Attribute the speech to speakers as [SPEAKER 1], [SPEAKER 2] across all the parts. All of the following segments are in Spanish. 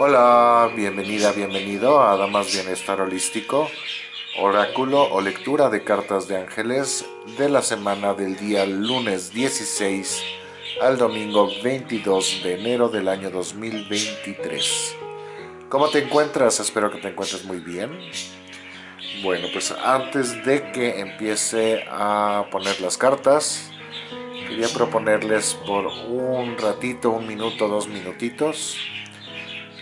[SPEAKER 1] Hola, bienvenida, bienvenido a Damas Bienestar Holístico, oráculo o lectura de cartas de ángeles de la semana del día lunes 16 al domingo 22 de enero del año 2023. ¿Cómo te encuentras? Espero que te encuentres muy bien. Bueno, pues antes de que empiece a poner las cartas, quería proponerles por un ratito, un minuto, dos minutitos,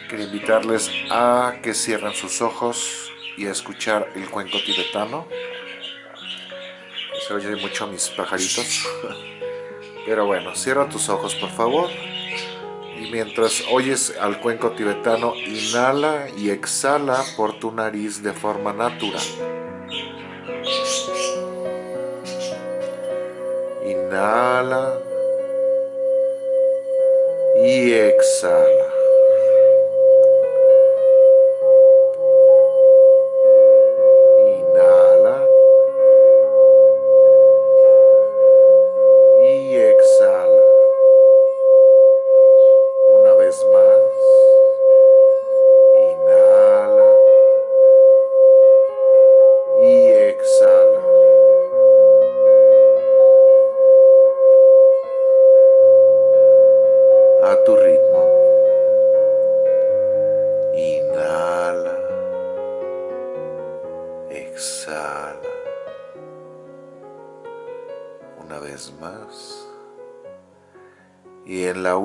[SPEAKER 1] Quería invitarles a que cierren sus ojos y a escuchar el cuenco tibetano. Se oye mucho a mis pajaritos. Pero bueno, cierra tus ojos por favor. Y mientras oyes al cuenco tibetano, inhala y exhala por tu nariz de forma natural. Inhala y exhala.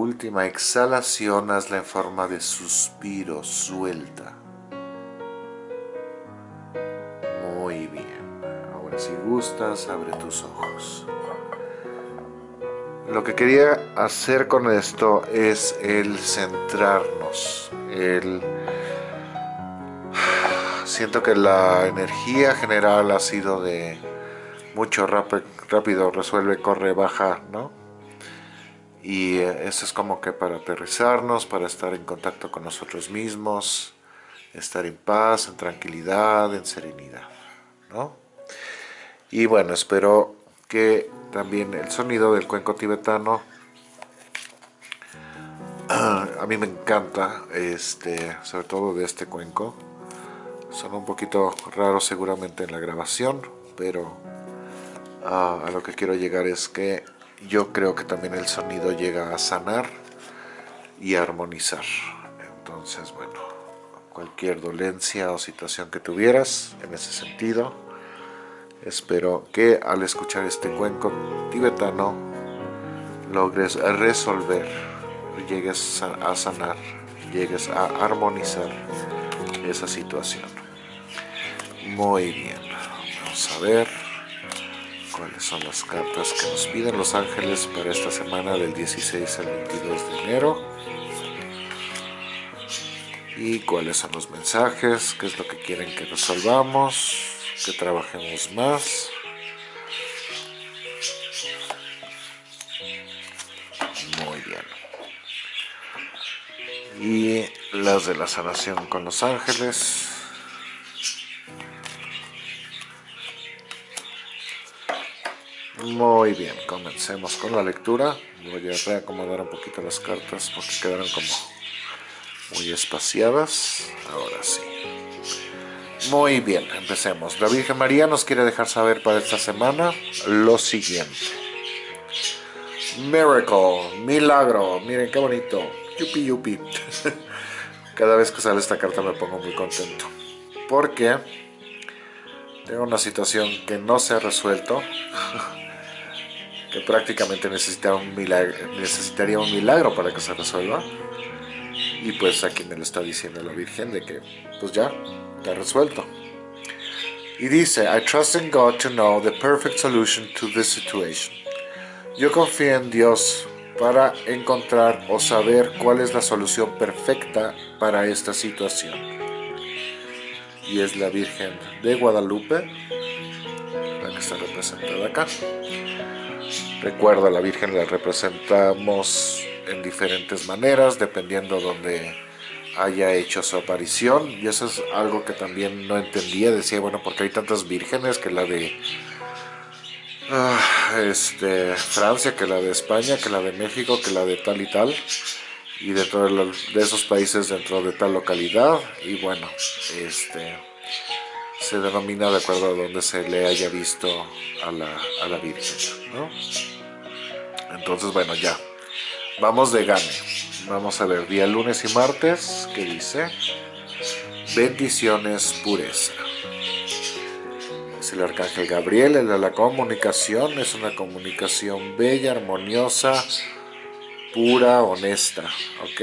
[SPEAKER 1] Última exhalación hazla en forma de suspiro, suelta. Muy bien. Ahora si gustas, abre tus ojos. Lo que quería hacer con esto es el centrarnos, el... Siento que la energía general ha sido de mucho rápido, resuelve, corre, baja, ¿no? Y eh, eso es como que para aterrizarnos, para estar en contacto con nosotros mismos, estar en paz, en tranquilidad, en serenidad, ¿no? Y bueno, espero que también el sonido del cuenco tibetano a mí me encanta, este, sobre todo de este cuenco. Son un poquito raros seguramente en la grabación, pero ah, a lo que quiero llegar es que yo creo que también el sonido llega a sanar y armonizar. Entonces, bueno, cualquier dolencia o situación que tuvieras en ese sentido, espero que al escuchar este cuenco tibetano logres resolver, llegues a sanar, llegues a armonizar esa situación. Muy bien, vamos a ver cuáles son las cartas que nos piden los ángeles para esta semana del 16 al 22 de enero y cuáles son los mensajes, qué es lo que quieren que resolvamos, que trabajemos más. Muy bien. Y las de la sanación con los ángeles. Muy bien, comencemos con la lectura. Voy a reacomodar un poquito las cartas porque quedaron como muy espaciadas. Ahora sí. Muy bien, empecemos. La Virgen María nos quiere dejar saber para esta semana lo siguiente. Miracle, milagro. Miren qué bonito. Yupi yupi. Cada vez que sale esta carta me pongo muy contento. Porque tengo una situación que no se ha resuelto que prácticamente un necesitaría un milagro para que se resuelva. Y pues aquí me lo está diciendo la Virgen de que pues ya, está resuelto. Y dice, I trust in God to know the perfect solution to this situation. Yo confío en Dios para encontrar o saber cuál es la solución perfecta para esta situación. Y es la Virgen de Guadalupe, la que está representada acá. Recuerda, la Virgen la representamos en diferentes maneras, dependiendo donde haya hecho su aparición. Y eso es algo que también no entendía. Decía, bueno, porque hay tantas vírgenes que la de ah, este, Francia, que la de España, que la de México, que la de tal y tal. y dentro de, esos países dentro de tal localidad y bueno este se denomina de acuerdo a donde se le haya visto a la, a la Virgen ¿no? entonces bueno ya vamos de gane vamos a ver día lunes y martes que dice bendiciones pureza es el arcángel Gabriel el de la comunicación es una comunicación bella armoniosa pura, honesta, ¿ok?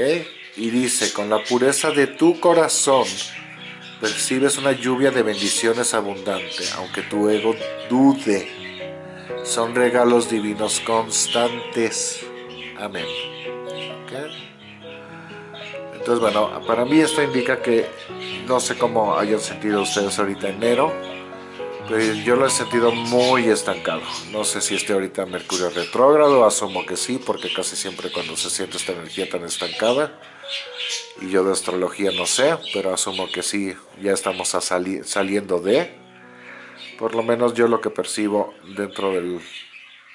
[SPEAKER 1] Y dice, con la pureza de tu corazón percibes una lluvia de bendiciones abundante, aunque tu ego dude. Son regalos divinos constantes. Amén. Entonces, bueno, para mí esto indica que no sé cómo hayan sentido ustedes ahorita enero, pues yo lo he sentido muy estancado. No sé si esté ahorita Mercurio retrógrado, asumo que sí, porque casi siempre cuando se siente esta energía tan estancada, yo de astrología no sé, pero asumo que sí, ya estamos saliendo de, por lo menos yo lo que percibo dentro de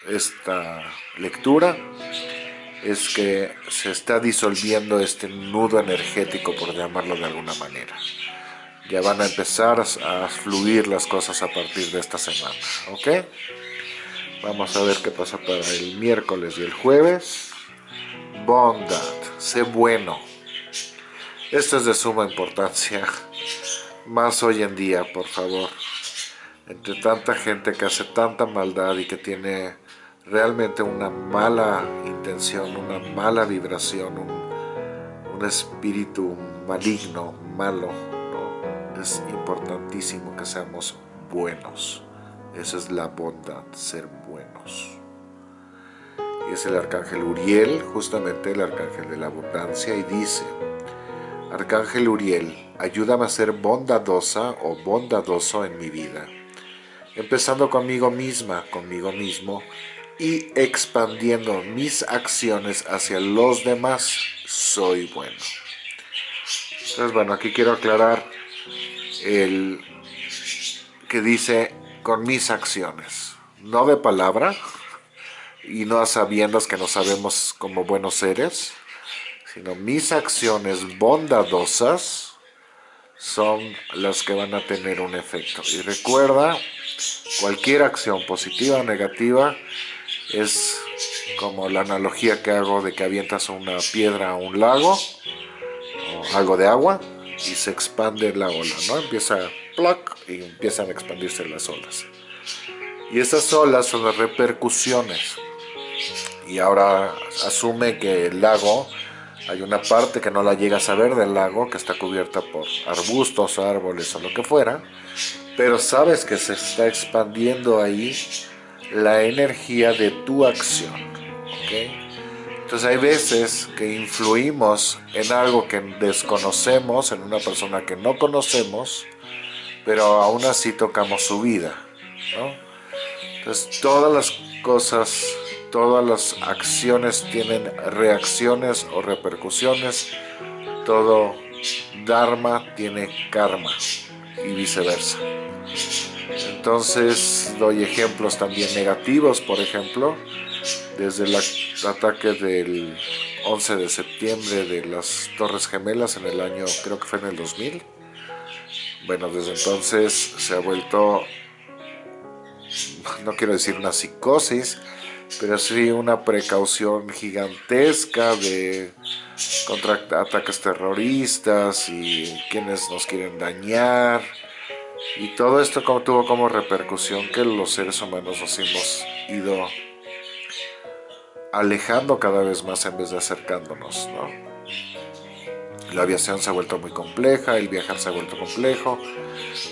[SPEAKER 1] esta lectura, es que se está disolviendo este nudo energético, por llamarlo de alguna manera ya van a empezar a fluir las cosas a partir de esta semana, ¿ok? Vamos a ver qué pasa para el miércoles y el jueves. Bondad, sé bueno. Esto es de suma importancia, más hoy en día, por favor. Entre tanta gente que hace tanta maldad y que tiene realmente una mala intención, una mala vibración, un, espíritu maligno, malo, es importantísimo que seamos buenos. Esa es la bondad, ser buenos. Y es el arcángel Uriel, justamente el arcángel de la abundancia, y dice, Arcángel Uriel, ayúdame a ser bondadosa o bondadoso en mi vida, empezando conmigo misma, conmigo mismo, y expandiendo mis acciones hacia los demás, soy bueno. Entonces, bueno, aquí quiero aclarar el que dice con mis acciones, no de palabra y no a sabiendas que no sabemos como buenos seres, sino mis acciones bondadosas son las que van a tener un efecto. Y recuerda, cualquier acción positiva o negativa es como la analogía que hago de que avientas una piedra a un lago o algo de agua y se expande la ola, ¿no? Empieza ploc y empiezan a expandirse las olas. Y esas olas son las repercusiones. Y ahora asume que el lago, hay una parte que no la llegas a ver del lago, que está cubierta por arbustos, árboles o lo que fuera, pero sabes que se está expandiendo ahí la energía de tu acción. ¿okay? Entonces hay veces que influimos en algo que desconocemos, en una persona que no conocemos, pero aún así tocamos su vida. Entonces todas las cosas, todas las acciones tienen reacciones o repercusiones, todo dharma tiene karma y viceversa. Entonces doy ejemplos también negativos, por ejemplo, desde el ataque del 11 de septiembre de las Torres Gemelas en el año, creo que fue en el 2000. Bueno, desde entonces se ha vuelto, no quiero decir una psicosis, pero sí una precaución gigantesca de contra ataques terroristas y quienes nos quieren dañar. Y todo esto tuvo como repercusión que los seres humanos nos hemos ido alejando cada vez más en vez de acercándonos, ¿no? La aviación se ha vuelto muy compleja, el viajar se ha vuelto complejo,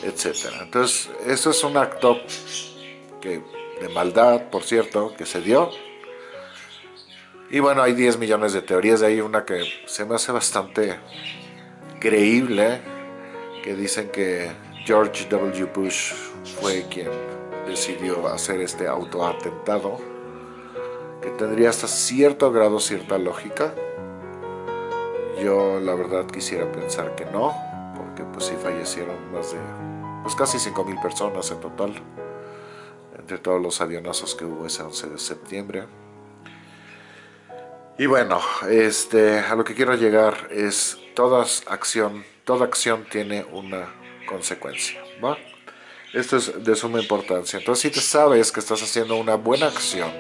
[SPEAKER 1] etc. Entonces, eso es un acto que, de maldad, por cierto, que se dio. Y bueno, hay 10 millones de teorías, hay una que se me hace bastante creíble, que dicen que George W. Bush fue quien decidió hacer este autoatentado que tendría hasta cierto grado cierta lógica. Yo la verdad quisiera pensar que no, porque pues sí fallecieron más de pues casi 5.000 personas en total, entre todos los avionazos que hubo ese 11 de septiembre. Y bueno, este, a lo que quiero llegar es toda acción, toda acción tiene una consecuencia, ¿va? Esto es de suma importancia. Entonces si te sabes que estás haciendo una buena acción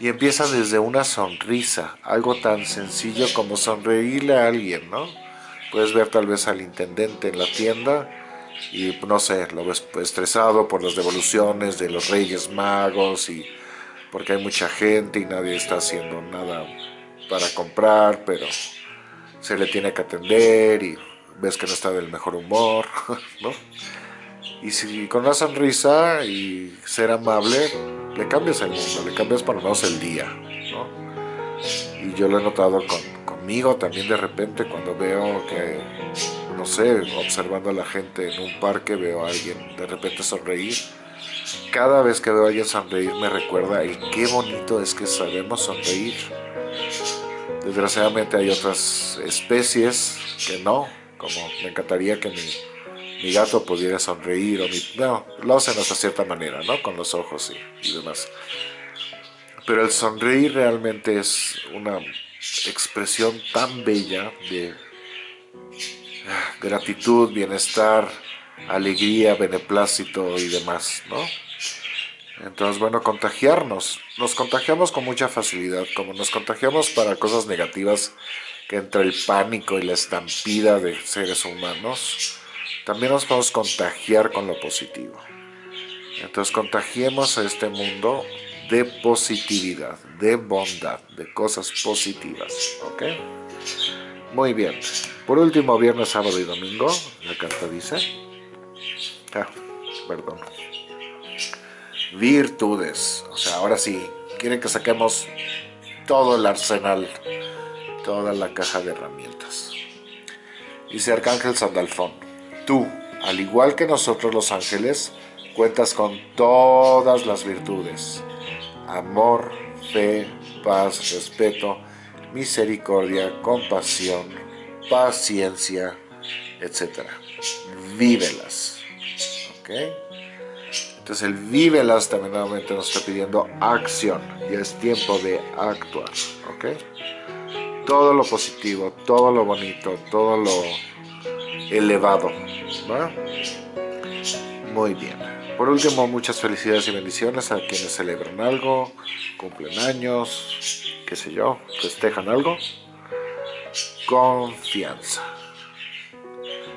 [SPEAKER 1] y empieza desde una sonrisa, algo tan sencillo como sonreírle a alguien, ¿no? Puedes ver tal vez al intendente en la tienda y no sé, lo ves estresado por las devoluciones de los reyes magos y porque hay mucha gente y nadie está haciendo nada para comprar, pero se le tiene que atender y ves que no está del mejor humor, ¿no? Y si con una sonrisa y ser amable, le cambias el mundo, le cambias por lo menos el día, ¿no? Y yo lo he notado conmigo también de repente cuando veo que, no sé, observando a la gente en un parque, veo a alguien de repente sonreír. Cada vez que veo a alguien sonreír me recuerda el qué bonito es que sabemos sonreír. Desgraciadamente hay otras especies que no, como me encantaría que mi, gato pudiera sonreír, o mi, no, lo hacen hasta cierta manera, ¿no? Con los ojos y, y demás. Pero el sonreír realmente es una expresión tan bella de ah, gratitud, bienestar, alegría, beneplácito y demás, ¿no? Entonces, bueno, contagiarnos. Nos contagiamos con mucha facilidad, como nos contagiamos para cosas negativas, que entre el pánico y la estampida de seres humanos, también nos podemos contagiar con lo positivo. Entonces, contagiemos a este mundo de positividad, de bondad, de cosas positivas, ¿ok? Muy bien. Por último, viernes, sábado y domingo, la carta dice... Ah, perdón virtudes. O sea, ahora sí, quieren que saquemos todo el arsenal, toda la caja de herramientas. Dice Arcángel Sandalfón, tú, al igual que nosotros los ángeles, cuentas con todas las virtudes. Amor, fe, paz, respeto, misericordia, compasión, paciencia, etc. Vívelas. ¿Ok? Entonces el vívelas también nuevamente nos está pidiendo acción y es tiempo de actuar, ¿ok? Todo lo positivo, todo lo bonito, todo lo elevado, ¿va? Muy bien. Por último, muchas felicidades y bendiciones a quienes celebran algo, cumplen años, qué sé yo, festejan algo. Confianza.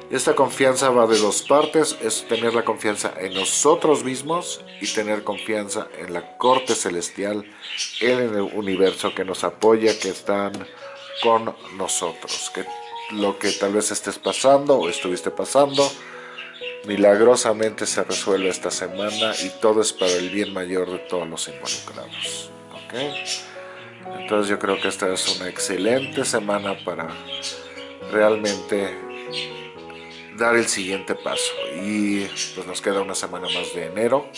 [SPEAKER 1] Esta confianza va de dos partes, es tener la confianza en nosotros mismos y tener confianza en la corte celestial, en el universo que nos apoya, que están con nosotros. Que lo que tal vez estés pasando o estuviste pasando, milagrosamente se resuelve esta semana y todo es para el bien mayor de todos los involucrados. Entonces yo creo que esta es una excelente semana para realmente dar el siguiente paso y pues nos queda una semana más de enero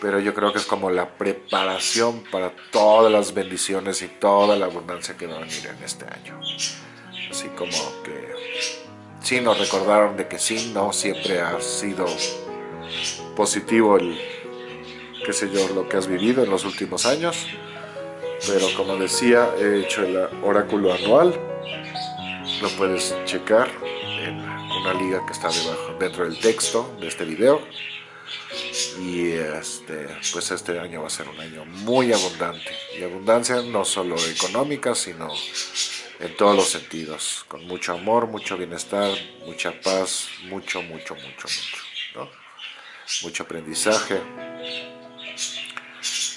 [SPEAKER 1] pero yo creo que es como la preparación para todas las bendiciones y toda la abundancia que va a venir en este año así como que sí nos recordaron de que sí, no siempre ha sido positivo el qué sé yo, lo que has vivido en los últimos años pero como decía, he hecho el oráculo anual lo puedes checar una liga que está debajo, dentro del texto de este video. Y este, pues este año va a ser un año muy abundante. Y abundancia no solo económica, sino en todos los sentidos. Con mucho amor, mucho bienestar, mucha paz, mucho, mucho, mucho, mucho. Mucho aprendizaje.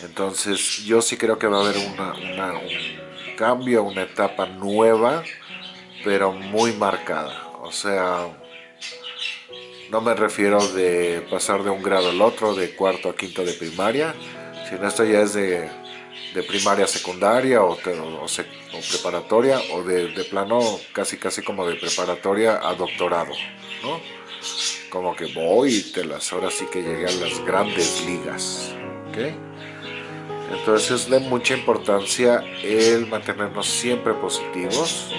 [SPEAKER 1] Entonces yo sí creo que va a haber una, un cambio, una etapa nueva, pero muy marcada o sea, no me refiero de pasar de un grado al otro, de cuarto a quinto de primaria, sino esto ya es de, primaria a secundaria o, preparatoria o de, plano casi casi como de preparatoria a doctorado, ¿no? Como que voy te las, ahora sí que llegué a las grandes ligas, ¿ok? Entonces es de mucha importancia el mantenernos siempre positivos,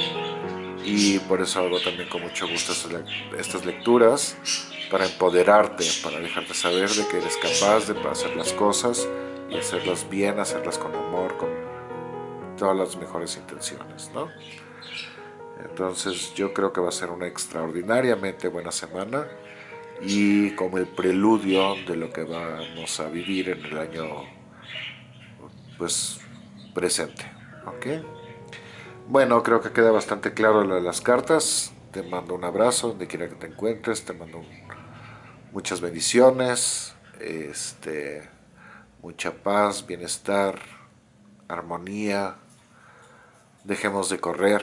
[SPEAKER 1] y por eso hago también con mucho gusto estas lecturas para empoderarte, para dejarte saber de que eres capaz de hacer las cosas y hacerlas bien, hacerlas con amor, con todas las mejores intenciones, ¿no? Entonces yo creo que va a ser una extraordinariamente buena semana y como el preludio de lo que vamos a vivir en el año pues presente, ¿ok? Bueno, creo que queda bastante claro las cartas. Te mando un abrazo donde quiera que te encuentres, te mando muchas bendiciones, este, mucha paz, bienestar, armonía. Dejemos de correr,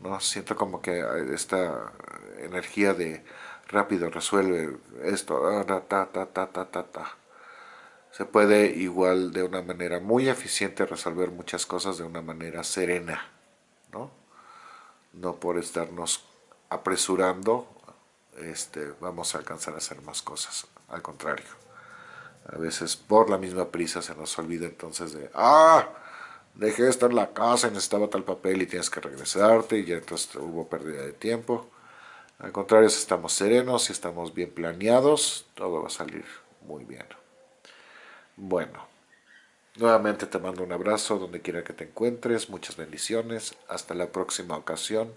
[SPEAKER 1] ¿no? Siento como que esta energía de rápido resuelve esto, ta, ta, ta, ta, ta, ta. Se puede igual de una manera muy eficiente resolver muchas cosas de una manera serena. ¿no? por estarnos apresurando este, vamos a alcanzar a hacer más cosas, al contrario. A veces por la misma prisa se nos olvida entonces de, ah, dejé esto en la casa y necesitaba tal papel y tienes que regresarte y ya entonces hubo pérdida de tiempo. Al contrario, si estamos serenos, si estamos bien planeados, todo va a salir muy bien. Bueno, Nuevamente te mando un abrazo donde quiera que te encuentres, muchas bendiciones, hasta la próxima ocasión,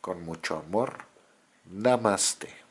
[SPEAKER 1] con mucho amor. Namaste.